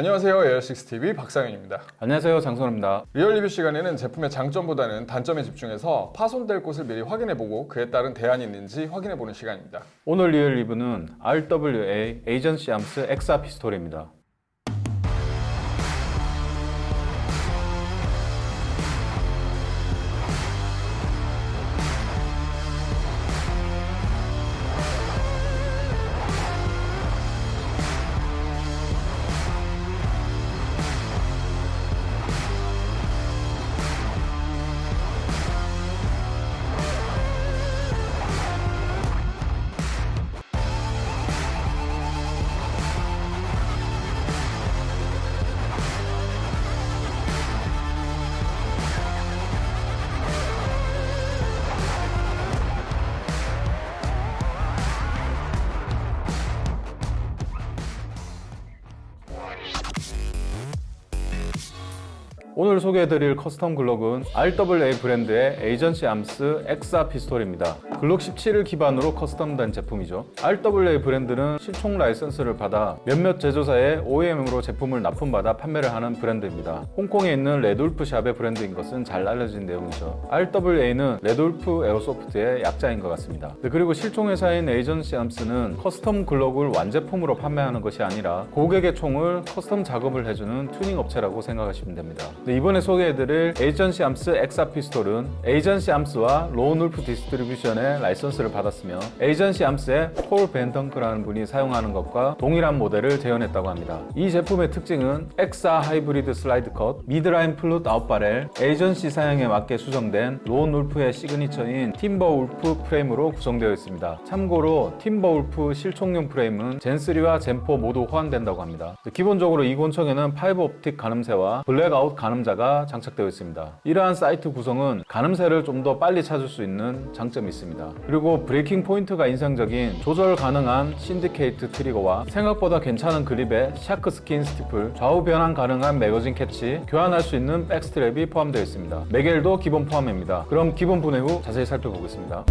안녕하세요. 에어식스TV 박상현입니다. 안녕하세요. 장선호입니다. real 리뷰 시간에는 제품의 장점보다는 단점에 집중해서 파손될 곳을 미리 확인해보고 그에 따른 대안이 있는지 확인해보는 시간입니다. 오늘 real 리뷰는 RWA 에이전시 암스 엑사 피스톨입니다 오늘 소개해드릴 custom 글록은 RWA 브랜드의 에이전시 암스 엑사 피스톨입니다. 글록 17을 기반으로 custom된 제품이죠. RWA 브랜드는 실총 라이선스를 받아 몇몇 제조사의 OEM으로 제품을 납품받아 판매를 하는 브랜드입니다. 홍콩에 있는 레드울프 샵의 브랜드인 것은 잘 알려진 내용이죠. RWA는 레드울프 에어소프트의 약자인 것 같습니다. 네, 그리고 실총 회사인 에이전시 암스는 custom 글록을 완제품으로 판매하는 것이 아니라 고객의 총을 custom 작업을 해주는 튜닝 업체라고 생각하시면 됩니다. 네, 이번에 소개해드릴 에이전시 암스 엑사 피스톨은 에이전시 암스와 론울프 디스트리뷰션의 라이선스를 받았으며 에이전시 암스의 폴 벤덩크라는 분이 사용하는 것과 동일한 모델을 재현했다고 합니다. 이 제품의 특징은 엑사 하이브리드 슬라이드 컷, midline flute outer barrel, 에이전시 사양에 맞게 수정된 론울프의 signature인 팀버 울프 프레임으로 구성되어 있습니다. 참고로 팀버 울프 실총용 프레임은 Gen3와 Gen4 모두 호환된다고 합니다. 기본적으로 이 권총에는 fiber optic 가늠쇠와 블랙아웃 가늠 자가 장착되어 있습니다. 이러한 sight 구성은 가늠쇠를 좀 더 빨리 찾을 수 있는 장점이 있습니다. 그리고 breaking point가 인상적인 조절 가능한 syndicate trigger와 생각보다 괜찮은 그립의 shark skin stipple, 좌우 변환 가능한 magazine catch, 교환할 수 있는 backstrap이 포함되어 있습니다. magwell도 기본 포함입니다. 그럼 기본 분해 후 자세히 살펴보겠습니다.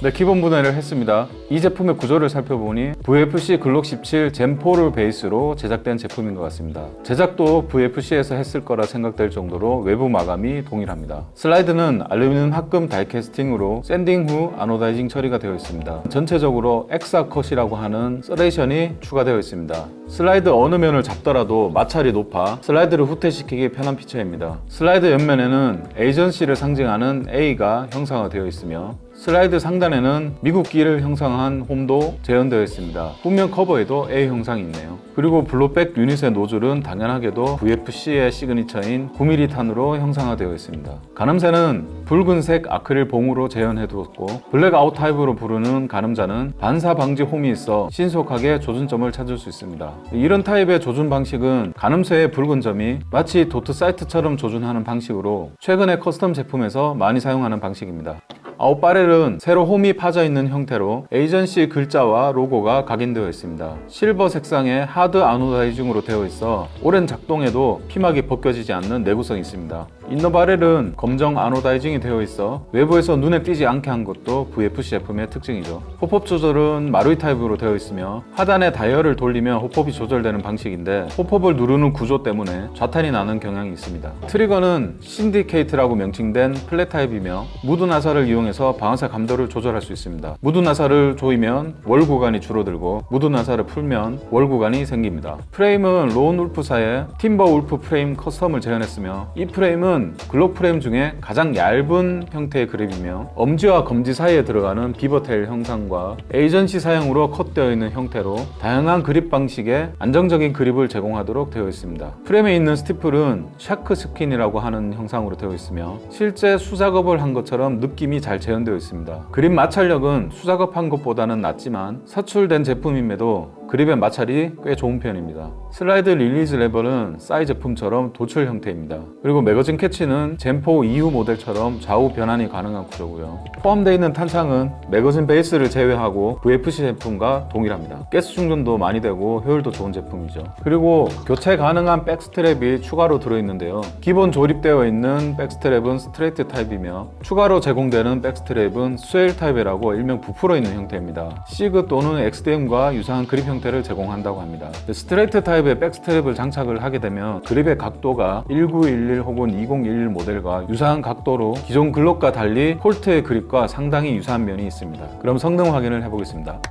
네, 기본 분해를 했습니다. 이 제품의 구조를 살펴보니 VFC 글록 17 Gen4를 베이스로 제작된 제품인 것 같습니다. 제작도 VFC에서 했을 거라 생각될 정도로 외부 마감이 동일합니다. 슬라이드는 알루미늄 합금 다이캐스팅으로 sanding 후 anodizing 처리가 되어 있습니다. 전체적으로 엑사 컷이라고 하는 serration이 추가되어 있습니다. 슬라이드 어느 면을 잡더라도 마찰이 높아 슬라이드를 후퇴시키기 편한 feature입니다. 슬라이드 옆면에는 에이전시를 상징하는 A가 형상화되어 있으며 슬라이드 상단에는 미국기를 형상한 홈도 재현되어 있습니다. 후면 커버에도 A 형상이 있네요. 그리고 blowback unit의 노즐은 당연하게도 VFC의 signature인 9mm 탄으로 형상화되어 있습니다. 가늠쇠는 붉은색 아크릴 봉으로 재현해 두었고 블랙 아웃 타입으로 부르는 가늠자는 반사 방지 홈이 있어 신속하게 조준점을 찾을 수 있습니다. 이런 타입의 조준 방식은 가늠쇠의 붉은 점이 마치 dot sight처럼 조준하는 방식으로 최근에 custom 제품에서 많이 사용하는 방식입니다. outer barrel은 세로 홈이 파져 있는 형태로 에이전시 글자와 로고가 각인되어 있습니다. 실버 색상의 hard anodizing으로 되어 있어 오랜 작동에도 피막이 벗겨지지 않는 내구성이 있습니다. inner barrel은 검정 anodizing이 되어 있어 외부에서 눈에 띄지 않게 한 것도 VFC 제품의 특징이죠. hop-up 조절은 마루이 타입으로 되어 있으며 하단에 다이얼을 돌리면 호폭이 조절되는 방식인데 hop-up을 누르는 구조 때문에 좌탄이 나는 경향이 있습니다. 트리거는 신디케이트라고 명칭된 flat 타입이며 무두 나사를 이용해서 방아쇠 감도를 조절할 수 있습니다. 무두 나사를 조이면 wall 구간이 줄어들고 무두 나사를 풀면 wall 구간이 생깁니다. 프레임은 Lone Wolf사의 Timber Wolf 프레임 custom을 재현했으며 이 프레임은 글록 프레임 중에 가장 얇은 형태의 그립이며 엄지와 검지 사이에 들어가는 beavertail 형상과 에이전시 사양으로 컷되어 있는 형태로 다양한 그립 방식의 안정적인 그립을 제공하도록 되어 있습니다. 프레임에 있는 stipple은 shark skin이라고 하는 형상으로 되어 있으며 실제 수작업을 한 것처럼 느낌이 잘 재현되어 있습니다. 그립 마찰력은 수작업한 것보다는 낮지만 사출된 제품임에도 그립의 마찰이 꽤 좋은 편입니다. 슬라이드 release 레버는 SAI 제품처럼 돌출 형태입니다. 그리고 매거진 캐치는 Gen4 이후 모델처럼 좌우 변환이 가능한 구조고요. 포함되어 있는 탄창은 매거진 베이스를 제외하고 VFC 제품과 동일합니다. 가스 충전도 많이 되고 효율도 좋은 제품이죠. 그리고 교체 가능한 backstrap이 추가로 들어있는데요. 기본 조립되어 있는 backstrap은 스트레이트 타입이며 추가로 제공되는 backstrap은 swell 타입이라고 일명 부풀어 있는 형태입니다. 시그 또는 XDM과 유사한 그립 형태 를 제공한다고 합니다. 스트레이트 타입의 backstrap을 장착을 하게 되면 그립의 각도가 1911 혹은 2011 모델과 유사한 각도로 기존 글록과 달리 콜트의 그립과 상당히 유사한 면이 있습니다. 그럼 성능 확인을 해보겠습니다.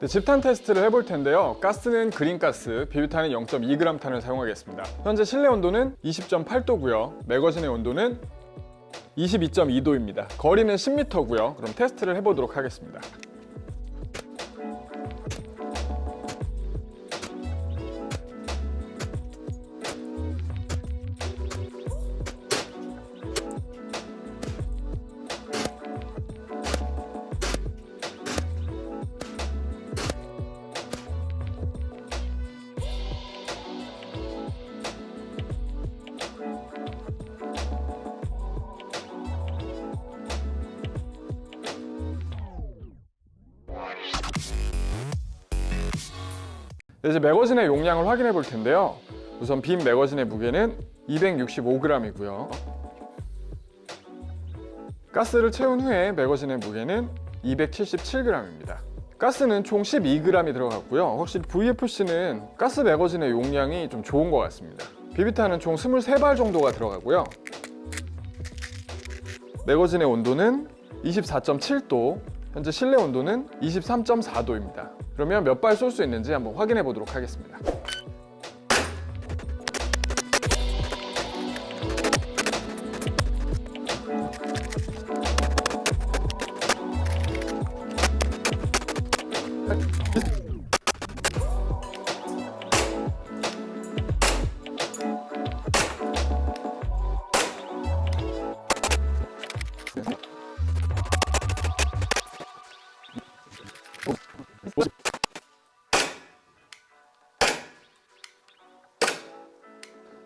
네, 집탄 테스트를 해볼 텐데요. 가스는 그린가스, 비비탄은 0.2g 탄을 사용하겠습니다. 현재 실내 온도는 20.8도고요. 매거진의 온도는 22.2도입니다. 거리는 10m고요. 그럼 테스트를 해보도록 하겠습니다. 이제 매거진의 용량을 확인해 볼 텐데요. 우선 빈 매거진의 무게는 265g이고요. 가스를 채운 후에 매거진의 무게는 277g입니다. 가스는 총 12g이 들어갔고요. 확실히 VFC는 가스 매거진의 용량이 좀 좋은 것 같습니다. 비비탄은 총 23발 정도가 들어가고요. 매거진의 온도는 24.7도, 현재 실내 온도는 23.4도입니다. 그러면 몇 발 쏠 수 있는지 한번 확인해 보도록 하겠습니다.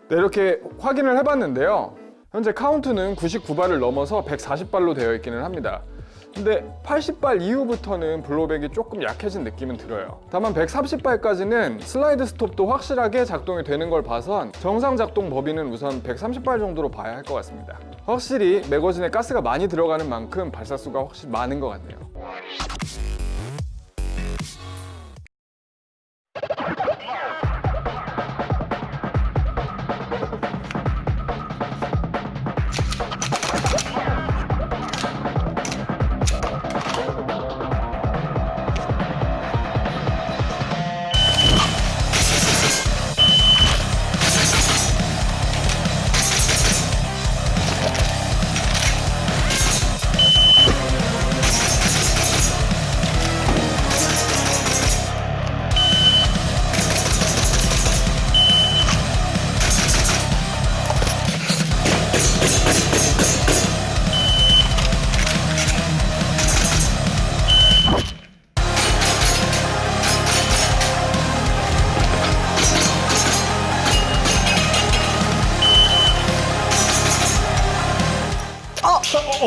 네, 이렇게 확인을 해봤는데요. 현재 카운트는 99발을 넘어서 140발로 되어 있기는 합니다. 근데 80발 이후부터는 블로백이 조금 약해진 느낌은 들어요. 다만 130발까지는 슬라이드 스톱도 확실하게 작동이 되는 걸 봐선 정상 작동 범위는 우선 130발 정도로 봐야 할 것 같습니다. 확실히 매거진에 가스가 많이 들어가는 만큼 발사수가 확실히 많은 것 같네요.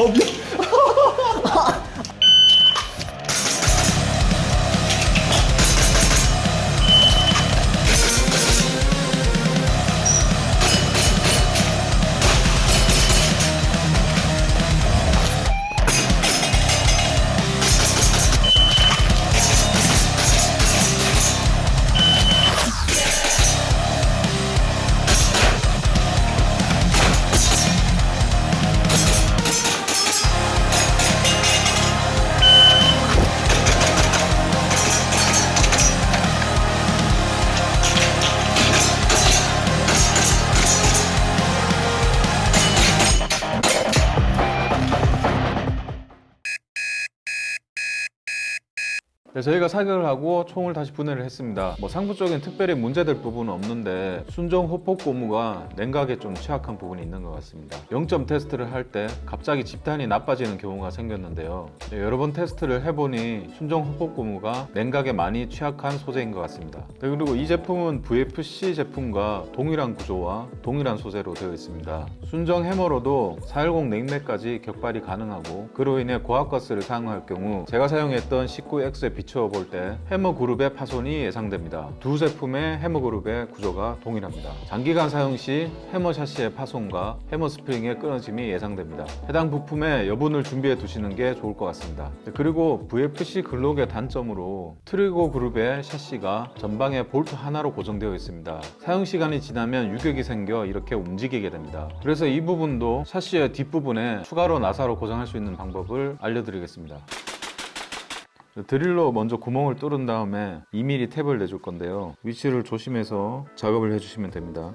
Oh no! 저희가 사격을 하고 총을 다시 분해를 했습니다. 뭐 상부적인 특별히 문제될 부분은 없는데 순정 hop-up 고무가 냉각에 좀 취약한 부분이 있는 것 같습니다. 0점 테스트를 할 때 갑자기 집탄이 나빠지는 경우가 생겼는데요. 네, 여러 번 테스트를 해보니 순정 hop-up 고무가 냉각에 많이 취약한 소재인 것 같습니다. 네, 그리고 이 제품은 VFC 제품과 동일한 구조와 동일한 소재로 되어 있습니다. 순정 해머로도 410 냉매까지 격발이 가능하고 그로 인해 고압가스를 사용할 경우 제가 사용했던 19X에 비추어 볼때 해머 그룹의 파손이 예상됩니다. 두 제품의 해머 그룹의 구조가 동일합니다. 장기간 사용 시 해머 샤시의 파손과 해머 스프링의 끊어짐이 예상됩니다. 해당 부품에 여분을 준비해 두시는 게 좋을 것 같습니다. 네, 그리고 VFC 글록의 단점으로 트리거 그룹의 샤시가 전방에 볼트 하나로 고정되어 있습니다. 사용 시간이 지나면 유격이 생겨 이렇게 움직이게 됩니다. 그래서 이 부분도 샤시의 뒷부분에 추가로 나사로 고정할 수 있는 방법을 알려드리겠습니다. 드릴로 먼저 구멍을 뚫은 다음에 2mm 탭을 내줄 건데요. 위치를 조심해서 작업을 해주시면 됩니다.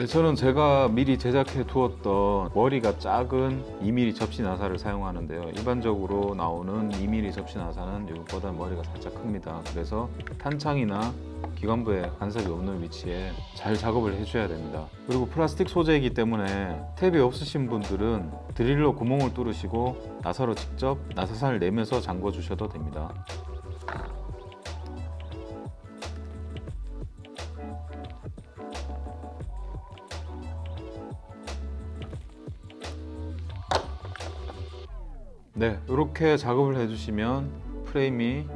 네, 저는 제가 미리 제작해 두었던 머리가 작은 2mm 접시 나사를 사용하는데요. 일반적으로 나오는 2mm 접시 나사는 이것보다 머리가 살짝 큽니다. 그래서 탄창이나 기관부에 간섭이 없는 위치에 잘 작업을 해줘야 됩니다. 그리고 플라스틱 소재이기 때문에 탭이 없으신 분들은 드릴로 구멍을 뚫으시고 나사로 직접 나사산을 내면서 잠궈 주셔도 됩니다. 네, 이렇게 작업을 해주시면 프레임이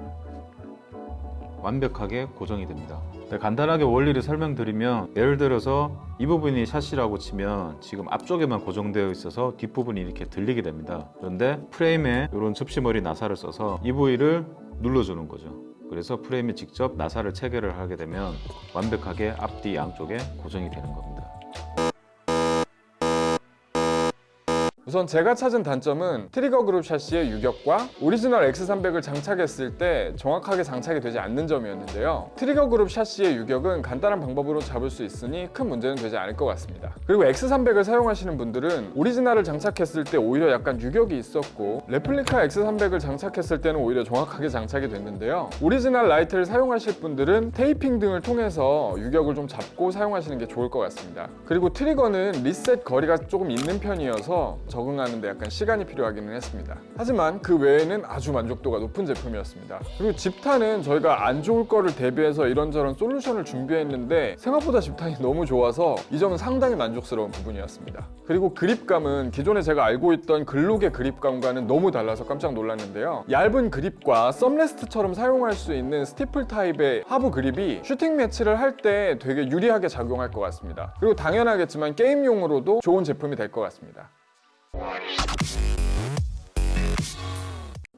완벽하게 고정이 됩니다. 네, 간단하게 원리를 설명드리면 예를 들어서 이 부분이 샤시라고 치면 지금 앞쪽에만 고정되어 있어서 뒷부분이 이렇게 들리게 됩니다. 그런데 프레임에 이런 접시머리 나사를 써서 이 부위를 눌러주는 거죠. 그래서 프레임에 직접 나사를 체결을 하게 되면 완벽하게 앞뒤 양쪽에 고정이 되는 겁니다. 우선 제가 찾은 단점은 트리거 그룹 샤시의 유격과 오리지널 X300을 장착했을 때 정확하게 장착이 되지 않는 점이었는데요. 트리거 그룹 샤시의 유격은 간단한 방법으로 잡을 수 있으니 큰 문제는 되지 않을 것 같습니다. 그리고 X300을 사용하시는 분들은 오리지널을 장착했을 때 오히려 약간 유격이 있었고 레플리카 X300을 장착했을 때는 오히려 정확하게 장착이 됐는데요. 오리지널 라이트를 사용하실 분들은 테이핑 등을 통해서 유격을 좀 잡고 사용하시는 게 좋을 것 같습니다. 그리고 트리거는 리셋 거리가 조금 있는 편이어서 적응하는 데 약간 시간이 필요하기는 했습니다. 하지만 그 외에는 아주 만족도가 높은 제품이었습니다. 그리고 집탄은 저희가 안 좋을 거를 대비해서 이런저런 솔루션을 준비했는데 생각보다 집탄이 너무 좋아서 이 점은 상당히 만족스러운 부분이었습니다. 그리고 그립감은 기존에 제가 알고 있던 글록의 그립감과는 너무 달라서 깜짝 놀랐는데요. 얇은 그립과 thumb rest처럼 사용할 수 있는 stipple 타입의 하부 그립이 슈팅 매치를 할 때 되게 유리하게 작용할 것 같습니다. 그리고 당연하겠지만 게임용으로도 좋은 제품이 될 것 같습니다.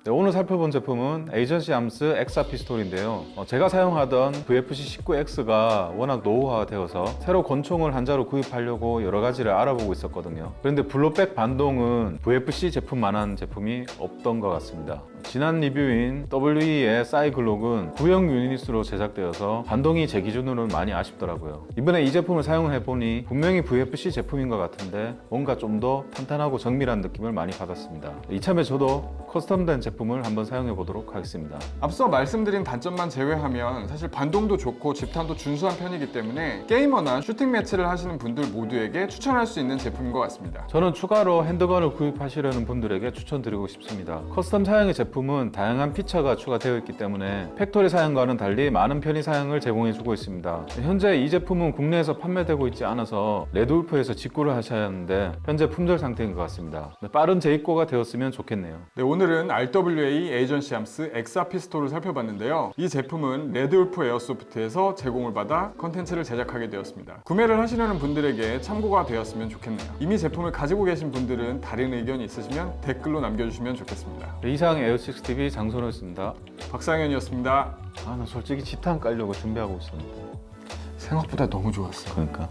네, 오늘 살펴본 제품은 에이전시 암스 EXA 피스톨인데요. 어, 제가 사용하던 VFC 19X가 워낙 노후화되어서 새로 권총을 한 자루 구입하려고 여러 가지를 알아보고 있었거든요. 그런데 blowback 반동은 VFC 제품만한 제품이 없던 것 같습니다. 지난 리뷰인 WE의 SAI 글록은 구형 유닛으로 제작되어서 반동이 제 기준으로는 많이 아쉽더라고요. 이번에 이 제품을 사용해 보니 분명히 VFC 제품인 것 같은데 뭔가 좀 더 탄탄하고 정밀한 느낌을 많이 받았습니다. 이참에 저도 custom된 제품을 한번 사용해 보도록 하겠습니다. 앞서 말씀드린 단점만 제외하면 사실 반동도 좋고 집탄도 준수한 편이기 때문에 게이머나 슈팅 매치를 하시는 분들 모두에게 추천할 수 있는 제품인 것 같습니다. 저는 추가로 handgun을 구입하시려는 분들에게 추천드리고 싶습니다. custom 사양의 제품 제품은 다양한 피처가 추가되어 있기 때문에 factory 사양과는 달리 많은 편의 사양을 제공해주고 있습니다. 현재 이 제품은 국내에서 판매되고 있지 않아서 레드울프에서 직구를 하셔야 하는데 현재 품절 상태인 것 같습니다. 네, 빠른 재입고가 되었으면 좋겠네요. 네, 오늘은 RWA 에이전시 암스 EXA 피스톨을 살펴봤는데요. 이 제품은 레드울프 에어소프트에서 제공을 받아 컨텐츠를 제작하게 되었습니다. 구매를 하시려는 분들에게 참고가 되었으면 좋겠네요. 이미 제품을 가지고 계신 분들은 다른 의견이 있으시면 댓글로 남겨주시면 좋겠습니다. 네, 이상 에어 6TV 장선호였습니다. 박상현이었습니다. 아 나 솔직히 집탄 깔려고 준비하고 있었는데 생각보다 너무 좋았어. 그러니까.